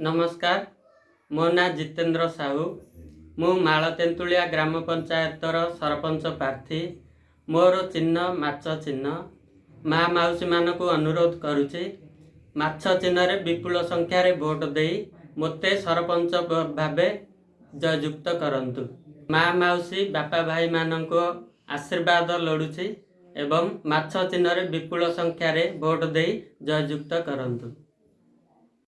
ନମସ୍କାର ମୋ ନାଁ ଜିତେନ୍ଦ୍ର ସାହୁ। ମୁଁ ମାଳ ତେନ୍ତୁଳିଆ ଗ୍ରାମ ପଞ୍ଚାୟତର ସରପଞ୍ଚ ପ୍ରାର୍ଥୀ। ମୋର ଚିହ୍ନ ମାଛ ଚିହ୍ନ। ମା ମାଉସୀମାନଙ୍କୁ ଅନୁରୋଧ କରୁଛି ମାଛ ଚିହ୍ନରେ ବିପୁଳ ସଂଖ୍ୟାରେ ଭୋଟ ଦେଇ ମୋତେ ସରପଞ୍ଚ ଭାବେ ଜୟଯୁକ୍ତ କରନ୍ତୁ। ମା ମାଉସୀ ବାପା ଭାଇମାନଙ୍କ ଆଶୀର୍ବାଦ ଲୋଡ଼ୁଛି ଏବଂ ମାଛ ଚିହ୍ନରେ ବିପୁଳ ସଂଖ୍ୟାରେ ଭୋଟ ଦେଇ ଜୟଯୁକ୍ତ କରନ୍ତୁ।